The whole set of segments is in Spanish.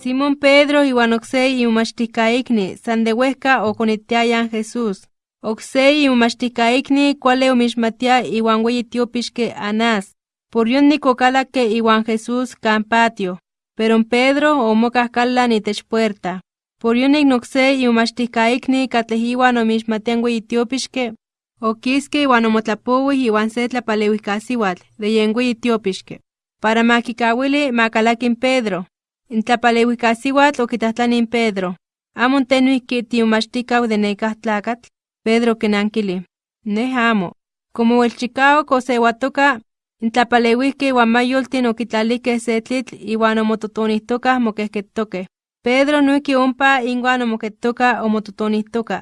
Simón Pedro iwan oksei iumachtikkaikni san de huesca okonitiayan Jesús. Oksei iumachtikkaikni kuale omixmatia iwan weyi tiopixke Anás. Por yonni kokalake iwan Jesús kan patio. Pero Pedro omokah kallan itech puerta. Por yonik noksei iumachtikkaikni katlej iwan omixmatian weyi tiopixke, okiske iwan omotlapowih iwan se tlapaleuijkasiwatl de yen weyi tiopixke, para makikawili makalakin Pedro. In tlapaleuijkasiwatl okitlajtlani in Pedro: ¿Amo te noihki tiumachtikau de tlakatl? Pedro okinankili: Nej amo. Como welchikawak osewatoka, in tlapaleuijkeh iwan mayoltin okitlalijkeh se tlitl iwan omototonijtokah mokehketokeh. Pedro noihki ompa inwan omoketoka omototonijtoka.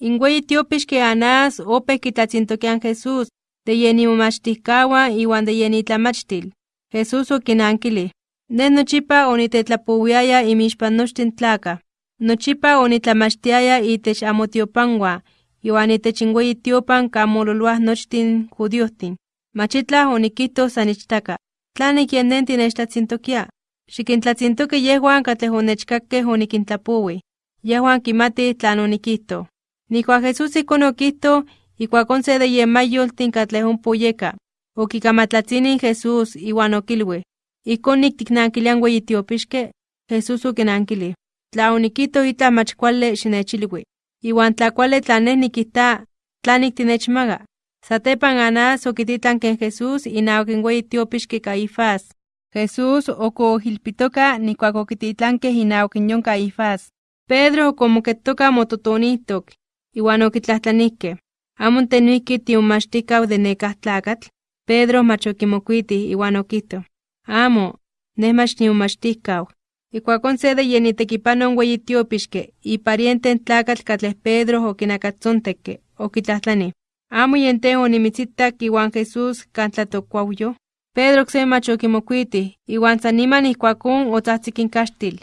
In weyi tiopixki Anás opeh kitlatzintokian Jesús de yen imomachtijkawan iwan de yen itlamachtil. Jesús okinankilij: Nej nochipa onitetlapowiaya inmixpan nochtin tlakaj. Nochipa onitlamachtiaya itech amotiopanwan iwan itech in weyi tiopan kan mololoaj nochtin judíojtin. Mach itlaj onikijtoj san ichtaka. ¿Tlanik yen nen tinechtlatzintokia? Xikintlatzintoki yehuan katlej onechkakeh onikintlapowi. Yehuan kimatih tlan onikijtoj. Nijkuak Jesús ijkon okijtoj, ijkuakon se de yen mayoltin katlej ompa oyeka, okikamatlatzinij Jesús iwan okilwij: ¿Ijkon niktiknankilian weyi tiopixke? Jesús okinankilij: Tla onikijtoj itlaj mach kuali xinechilwi. Iwan tla kuali tlan nej nikijta, ¿tlanik tinechmaga? Satepan Anás okititlanke in Jesús inawak in weyi tiopixki Caifás. Jesús okoojilpitoka nijkuak okititlankeh inawak in yon Caifás. Pedro okomoketoka mototonihtok, iwan okitlajtlanijkeh: ¿Amo te noihki tiumachtikau de nekah tlakatl? Pedro mach okimokuitih iwan Amo, nej mach niumachtijkau. Ijkuakon se de yen itekipanoj in weyi tiopixke, ipariente in tlakatl katlej Pedro okinakatzontekke, okitlajtlani: ¿Amo yen tej onimitsitak iwan Jesús kan tlatokuauyoh? Pedro oksemi mach okimokuitih, iwan san niman ijkuakon otzajtzik in kaxtil.